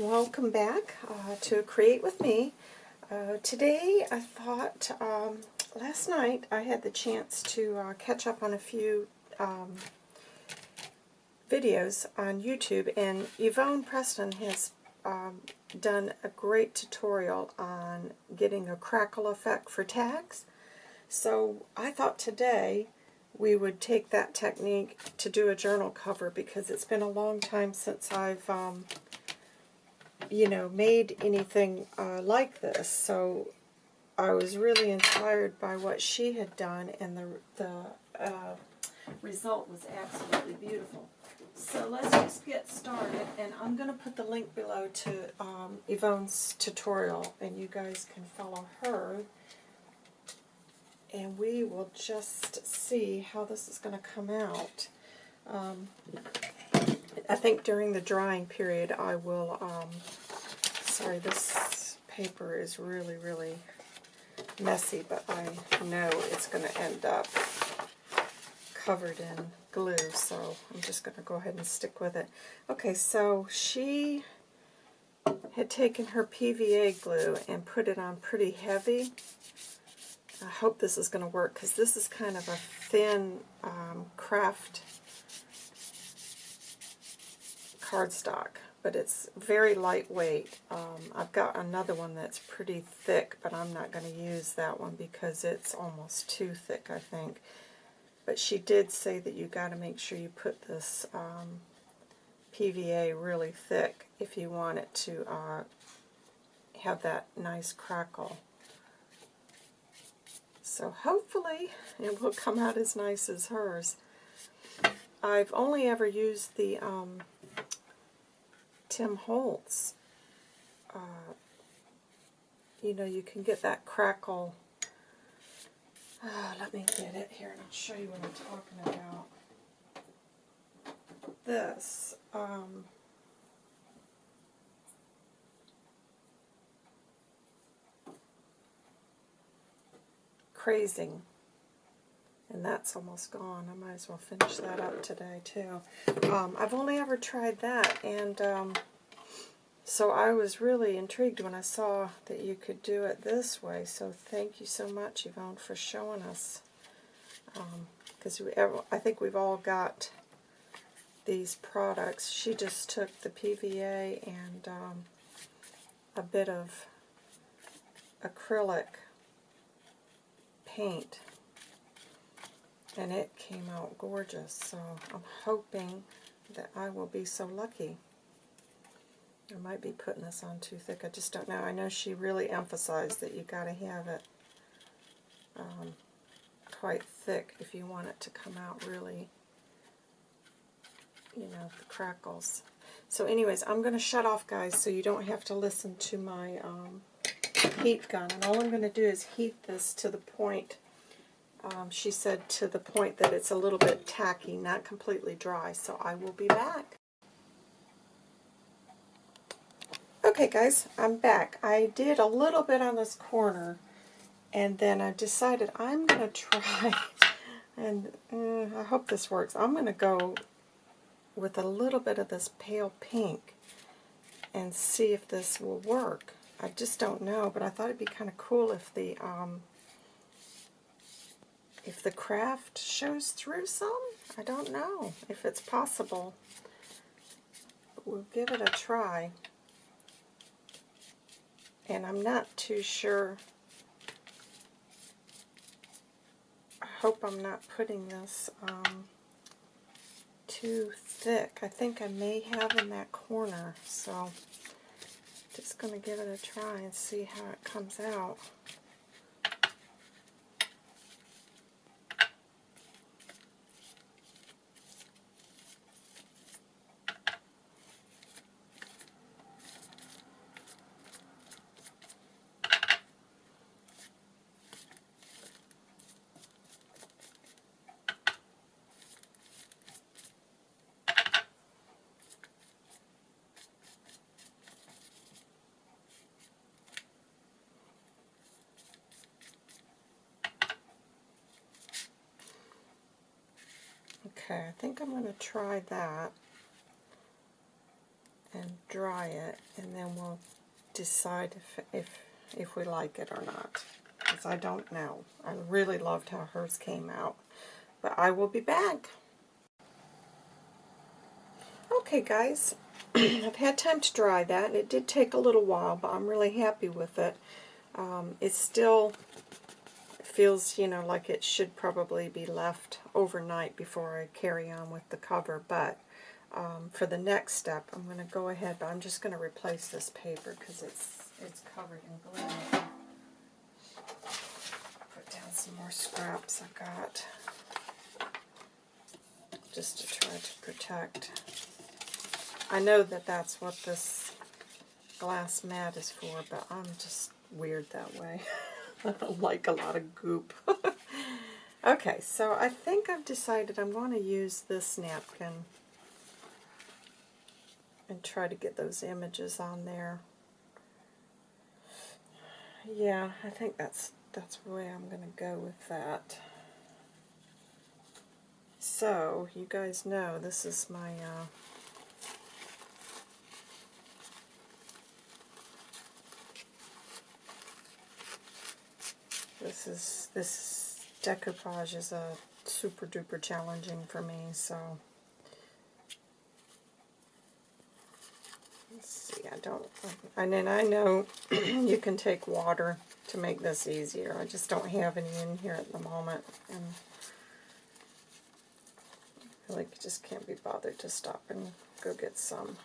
Welcome back uh, to Create With Me. Uh, today I thought, um, last night I had the chance to uh, catch up on a few um, videos on YouTube and Yvonne Preston has um, done a great tutorial on getting a crackle effect for tags. So I thought today we would take that technique to do a journal cover because it's been a long time since I've um, you know, made anything uh, like this. So I was really inspired by what she had done, and the, the uh, result was absolutely beautiful. So let's just get started, and I'm going to put the link below to um, Yvonne's tutorial, and you guys can follow her. And we will just see how this is going to come out. Um, I think during the drying period I will, um, sorry, this paper is really, really messy, but I know it's going to end up covered in glue, so I'm just going to go ahead and stick with it. Okay, so she had taken her PVA glue and put it on pretty heavy. I hope this is going to work because this is kind of a thin um, craft cardstock, but it's very lightweight. Um, I've got another one that's pretty thick, but I'm not going to use that one because it's almost too thick, I think. But she did say that you got to make sure you put this um, PVA really thick if you want it to uh, have that nice crackle. So hopefully it will come out as nice as hers. I've only ever used the um, Tim Holtz, uh, you know, you can get that crackle. Uh, let me get it here and I'll show you what I'm talking about. This, um, crazing and that's almost gone. I might as well finish that up today too. Um, I've only ever tried that, and um, so I was really intrigued when I saw that you could do it this way. So thank you so much, Yvonne, for showing us. Because um, I think we've all got these products. She just took the PVA and um, a bit of acrylic paint and it came out gorgeous. So I'm hoping that I will be so lucky. I might be putting this on too thick. I just don't know. I know she really emphasized that you got to have it um, quite thick if you want it to come out really, you know, the crackles. So anyways, I'm going to shut off, guys, so you don't have to listen to my um, heat gun. And all I'm going to do is heat this to the point um, she said to the point that it's a little bit tacky, not completely dry, so I will be back. Okay guys, I'm back. I did a little bit on this corner, and then I decided I'm going to try, and uh, I hope this works. I'm going to go with a little bit of this pale pink and see if this will work. I just don't know, but I thought it'd be kind of cool if the um, if the craft shows through some, I don't know if it's possible. But we'll give it a try. And I'm not too sure. I hope I'm not putting this um, too thick. I think I may have in that corner, so just going to give it a try and see how it comes out. Okay, I think I'm going to try that. and dry it, and then we'll decide if, if, if we like it or not. Because I don't know. I really loved how hers came out. But I will be back. Okay, guys. I've had time to dry that, it did take a little while, but I'm really happy with it. Um, it still feels, you know, like it should probably be left overnight before I carry on with the cover, but um, for the next step, I'm going to go ahead, but I'm just going to replace this paper because it's it's covered in glue. Put down some more scraps I got just to try to protect. I know that that's what this glass mat is for, but I'm just weird that way. Like a lot of goop. okay, so I think I've decided I'm going to use this napkin and try to get those images on there. Yeah, I think that's that's the way I'm going to go with that. So, you guys know this is my uh, this is this decoupage is a super duper challenging for me, so see I don't, and then I know you can take water to make this easier. I just don't have any in here at the moment. And I feel like just can't be bothered to stop and go get some.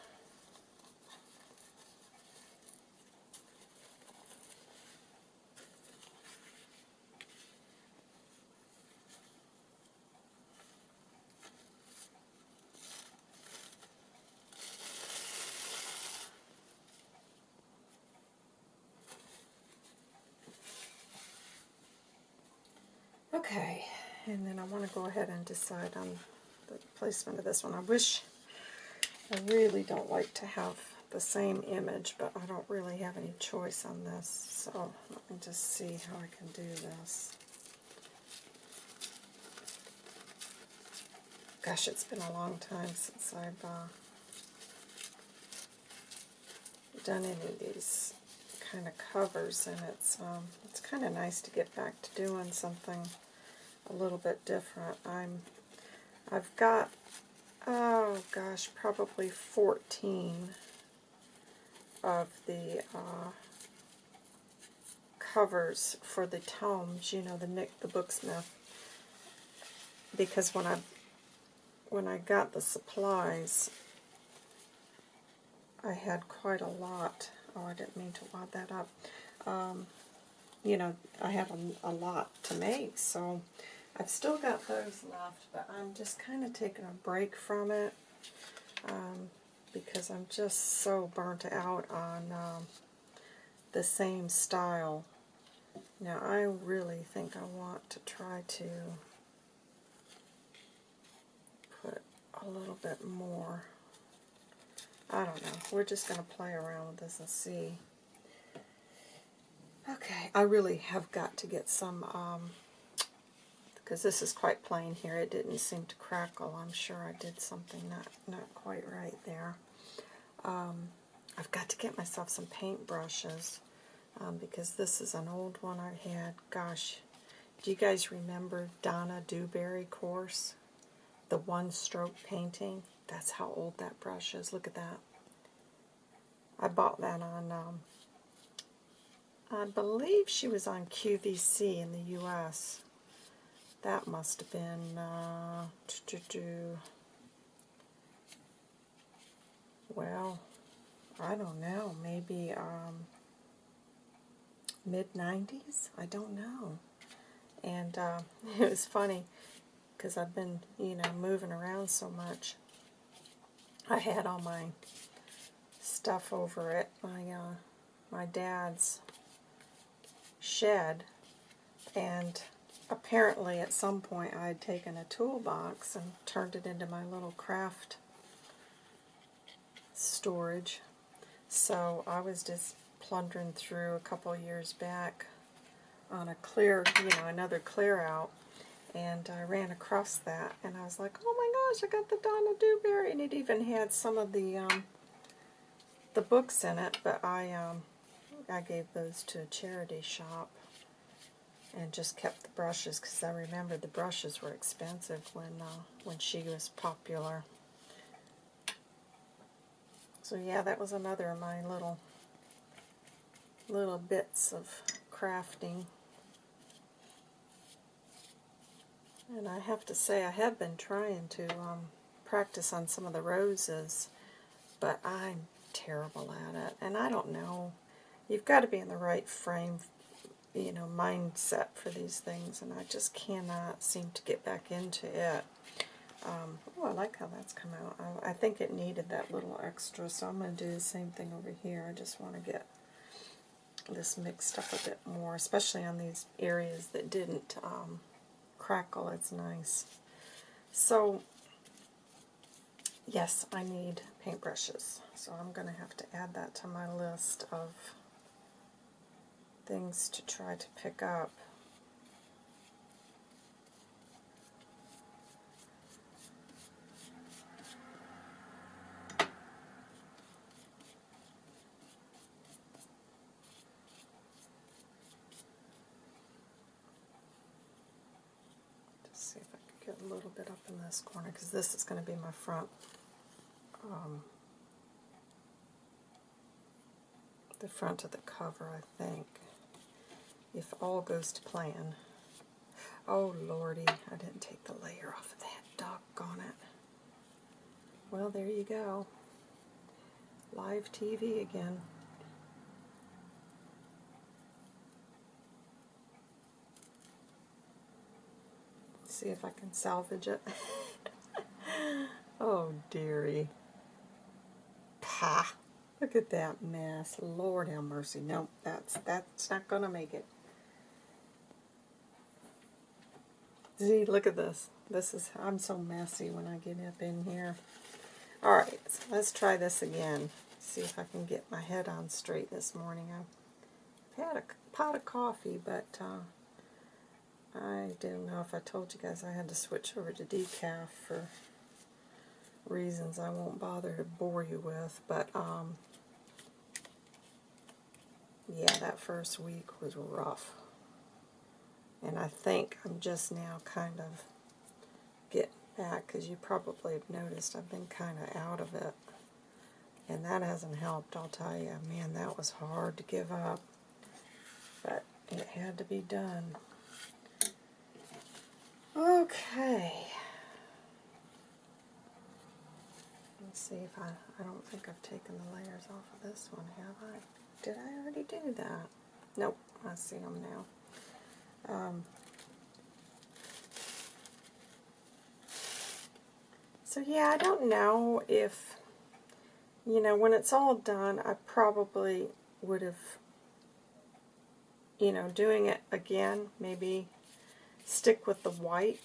Okay, and then I want to go ahead decide on the placement of this one. I wish, I really don't like to have the same image, but I don't really have any choice on this. So let me just see how I can do this. Gosh, it's been a long time since I've uh, done any of these kind of covers, and it's um, it's kind of nice to get back to doing something a little bit different. I'm, I've got, oh gosh, probably 14 of the uh, covers for the tomes, you know, the Nik the Booksmith, because when I when I got the supplies, I had quite a lot. Oh, I didn't mean to wad that up. Um, you know, I had a, a lot to make, so I've still got those left, but I'm just kind of taking a break from it um, because I'm just so burnt out on um, the same style. Now, I really think I want to try to put a little bit more. I don't know. We're just going to play around with this and see. Okay, I really have got to get some um, because this is quite plain here. It didn't seem to crackle. I'm sure I did something not, not quite right there. Um, I've got to get myself some paint brushes um, because this is an old one I had. Gosh, do you guys remember Donna Dewberry course? The one-stroke painting? That's how old that brush is. Look at that. I bought that on, um, I believe she was on QVC in the U.S. That must have been, uh, well, I don't know, maybe um, mid-90s? I don't know. And uh, it was funny because I've been, you know, moving around so much. I had all my stuff over at my, uh, my dad's shed, and apparently at some point I had taken a toolbox and turned it into my little craft storage. So I was just plundering through a couple years back on a clear, you know, another clear out, and I ran across that, and I was like, oh my gosh, I got the Donna Dewberry, and it even had some of the, um, the books in it, but I um, I gave those to a charity shop and just kept the brushes because I remember the brushes were expensive when uh, when she was popular. So yeah, that was another of my little little bits of crafting. And I have to say, I have been trying to um, practice on some of the roses, but I'm terrible at it. And I don't know. You've got to be in the right frame, you know, mindset for these things, and I just cannot seem to get back into it. Um, oh, I like how that's come out. I, I think it needed that little extra, so I'm going to do the same thing over here. I just want to get this mixed up a bit more, especially on these areas that didn't um, crackle. It's nice. So, yes, I need paintbrushes. So I'm going to have to add that to my list of things to try to pick up. see if I can get a little bit up in this corner because this is going to be my front um, the front of the cover I think if all goes to plan oh lordy I didn't take the layer off of that doggone it well there you go live TV again see if I can salvage it. oh, dearie. Pa. Look at that mess. Lord have mercy. Nope, that's, that's not going to make it. See, look at this. This is, I'm so messy when I get up in here. Alright, so let's try this again. See if I can get my head on straight this morning. I've had a pot of coffee, but uh, I don't know if I told you guys I had to switch over to decaf for reasons I won't bother to bore you with, but um, yeah, that first week was rough. And I think I'm just now kind of getting back, because you probably have noticed I've been kind of out of it. And that hasn't helped, I'll tell you. Man, that was hard to give up. But it had to be done. Okay. Let's see if I, I don't think I've taken the layers off of this one, have I? Did I already do that? Nope, I see them now. Um, so yeah, I don't know if, you know, when it's all done, I probably would have, you know, doing it again, maybe stick with the white.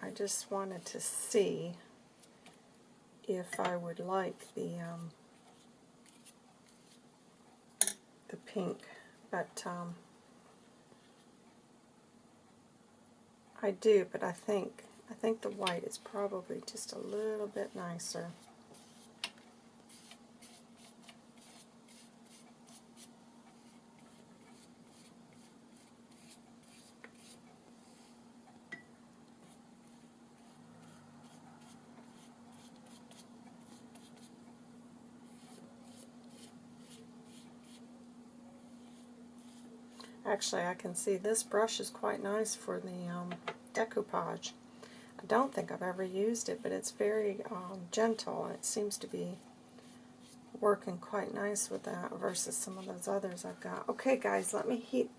I just wanted to see if I would like the um, the pink, but um, I do, but I think I think the white is probably just a little bit nicer. Actually, I can see this brush is quite nice for the um, decoupage. I don't think I've ever used it, but it's very um, gentle, and it seems to be working quite nice with that versus some of those others I've got. Okay, guys, let me heat.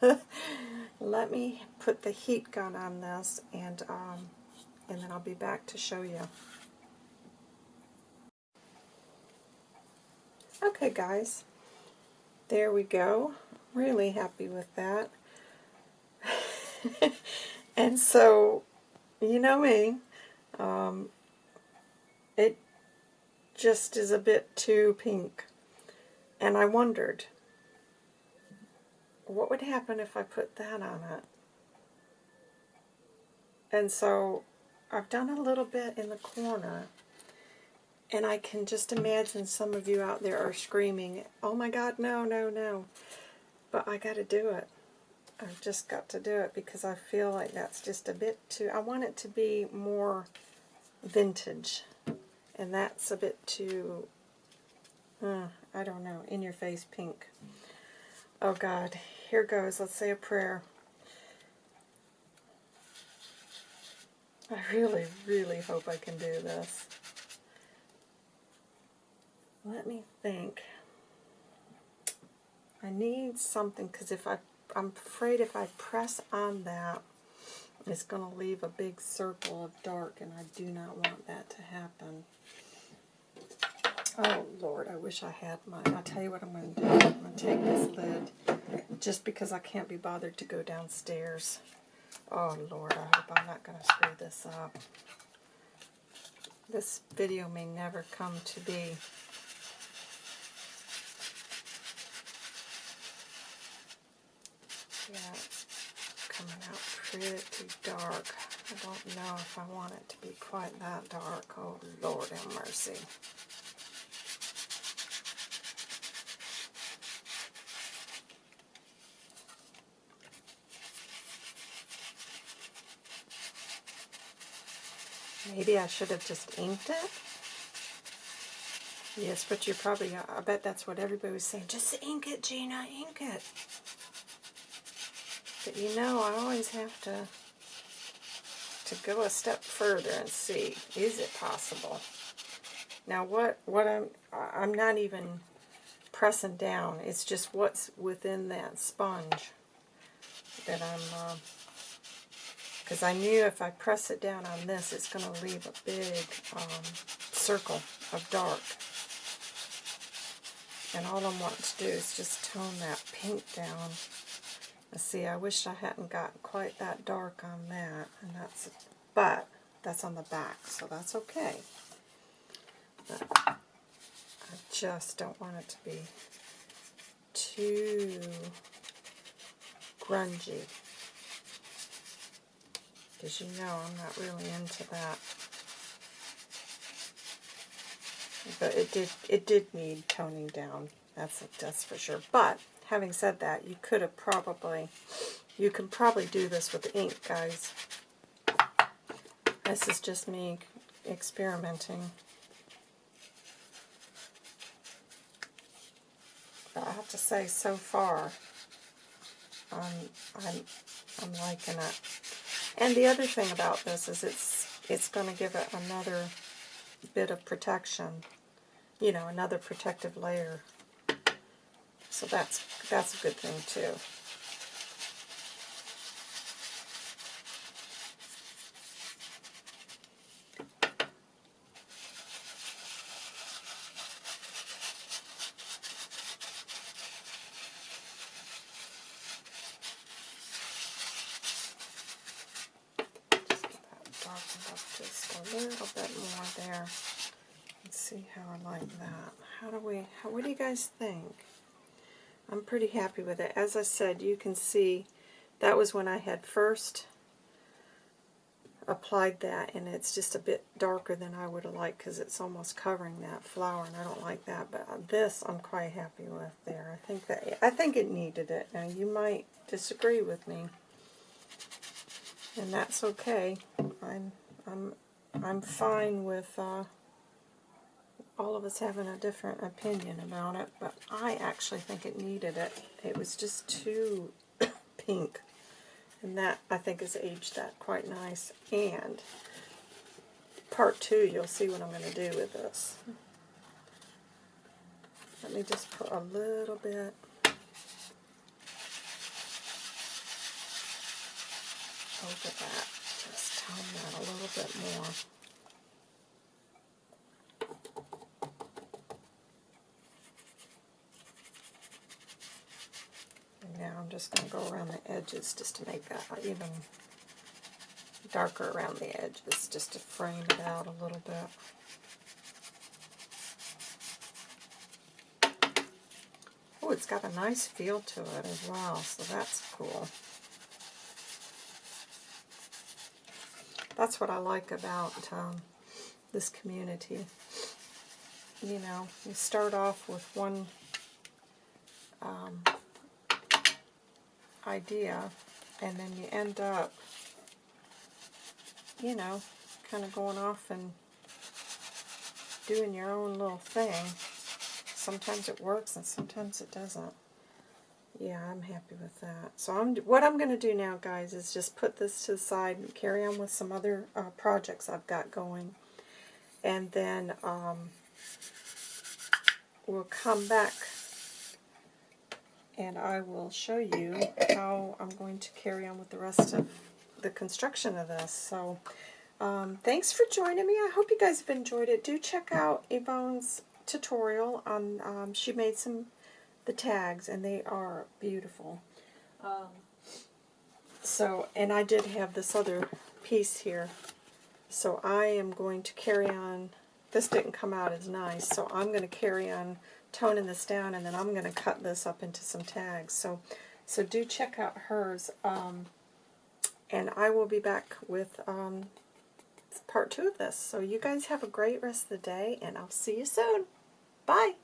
let me put the heat gun on this, and um, and then I'll be back to show you. Okay, guys, there we go really happy with that. and so, you know me, um, it just is a bit too pink. And I wondered, what would happen if I put that on it? And so I've done a little bit in the corner, And I can just imagine some of you out there are screaming, oh my God, no, no, no. But I got to do it. I've just got to do it because I feel like that's just a bit too, I want it to be more vintage. And that's a bit too, uh, I don't know, in your face pink. Oh God, here goes. Let's say a prayer. I really, really hope I can do this. Let me think. I need something because if I, I'm afraid if I press on that, it's going to leave a big circle of dark, and I do not want that to happen. Oh, Lord, I wish I had mine. I'll tell you what I'm going to do. I'm going to take this lid, just because I can't be bothered to go downstairs. Oh, Lord, I hope I'm not going to screw this up. This video may never come to be. Yeah, coming out pretty dark. I don't know if I want it to be quite that dark. Oh, Lord have mercy. Maybe I should have just inked it? Yes, but you're probably, I bet that's what everybody was saying. Just ink it, Gina, ink it. But you know, I always have to to go a step further and see, is it possible? Now what, what I'm, I'm not even pressing down, it's just what's within that sponge that I'm, because uh, I knew if I press it down on this, it's going to leave a big um, circle of dark. And all I'm wanting to do is just tone that pink down see, I wish I hadn't gotten quite that dark on that, and that's, but that's on the back, so that's okay. But I just don't want it to be too grungy, because you know I'm not really into that. But it did it did need toning down. That's that's for sure. But having said that, you could have probably, you can probably do this with ink, guys. This is just me experimenting. But I have to say, so far, I'm, I'm, I'm liking it. And the other thing about this is it's, it's going to give it another bit of protection, you know, another protective layer so that's, that's a good thing too. just a bit more there. Let's see how I like that. How do we, how, what do you guys think? I'm pretty happy with it. As I said, you can see that was when I had first applied that and it's just a bit darker than I would have liked because it's almost covering that flower and I don't like that but this I'm quite happy with there. I think that I think it needed it. Now you might disagree with me and that's okay. I'm I'm I'm fine with uh, all of us having a different opinion about it, but I actually think it needed it. It was just too pink, and that, I think, has aged that quite nice. And part two, you'll see what I'm going to do with this. Let me just put a little bit over that. Just tone that a little bit more. I'm just going to go around the edges just to make that even darker around the edges, just to frame it out a little bit. Oh, it's got a nice feel to it as well, so that's cool. That's what I like about um, this community. you know, you start off with one um, idea, and then you end up, you know, kind of going off and doing your own little thing. Sometimes it works and sometimes it doesn't. Yeah, I'm happy with that. So I'm what I'm going to do now, guys, is just put this to the side and carry on with some other uh, projects I've got going. And then um, we'll come back and I will show you how I'm going to carry on with the rest of the construction of this. So um, thanks for joining me. I hope you guys have enjoyed it. Do check out Yvonne's tutorial. on. Um, she made some the tags and they are beautiful. Um, so, and I did have this other piece here. So I am going to carry on. This didn't come out as nice, so I'm going to carry on toning this down, and then I'm going to cut this up into some tags. So, so do check out hers. Um, and I will be back with um, part two of this. So you guys have a great rest of the day, and I'll see you soon. Bye.